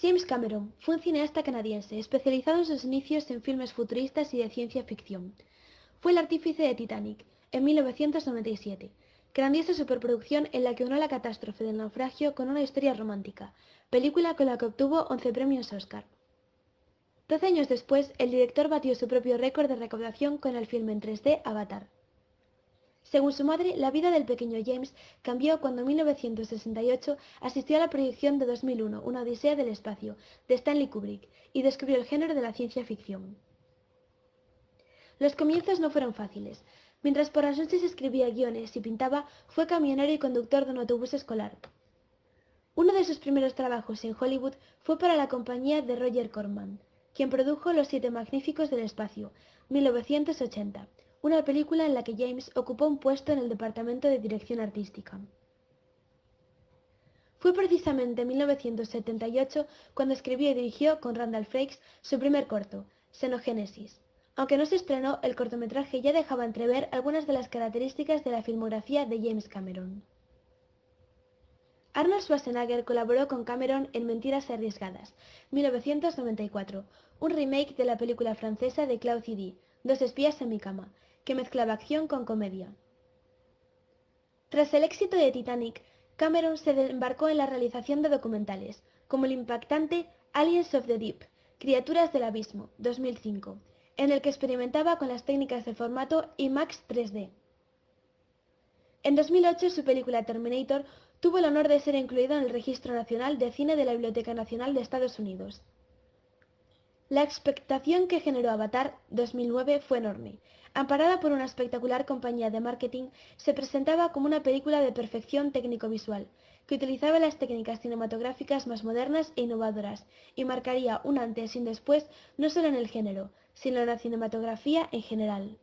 James Cameron fue un cineasta canadiense especializado en sus inicios en filmes futuristas y de ciencia ficción. Fue el artífice de Titanic, en 1997, grandiosa superproducción en la que unió la catástrofe del naufragio con una historia romántica, película con la que obtuvo 11 premios Oscar. Doce años después, el director batió su propio récord de recaudación con el filme en 3D Avatar. Según su madre, la vida del pequeño James cambió cuando en 1968 asistió a la proyección de 2001, Una odisea del espacio, de Stanley Kubrick, y descubrió el género de la ciencia ficción. Los comienzos no fueron fáciles. Mientras por las noches escribía guiones y pintaba, fue camionero y conductor de un autobús escolar. Uno de sus primeros trabajos en Hollywood fue para la compañía de Roger Corman, quien produjo Los Siete Magníficos del Espacio, 1980, una película en la que James ocupó un puesto en el departamento de dirección artística. Fue precisamente en 1978 cuando escribió y dirigió con Randall Frakes su primer corto, Xenogénesis. Aunque no se estrenó, el cortometraje ya dejaba entrever algunas de las características de la filmografía de James Cameron. Arnold Schwarzenegger colaboró con Cameron en Mentiras Arriesgadas, 1994, un remake de la película francesa de Claude Zidi, Dos espías en mi cama, que mezclaba acción con comedia. Tras el éxito de Titanic, Cameron se embarcó en la realización de documentales, como el impactante Aliens of the Deep, Criaturas del Abismo, 2005, en el que experimentaba con las técnicas de formato IMAX 3D. En 2008 su película Terminator tuvo el honor de ser incluido en el Registro Nacional de Cine de la Biblioteca Nacional de Estados Unidos. La expectación que generó Avatar 2009 fue enorme. Amparada por una espectacular compañía de marketing, se presentaba como una película de perfección técnico-visual, que utilizaba las técnicas cinematográficas más modernas e innovadoras, y marcaría un antes y un después no solo en el género, sino en la cinematografía en general.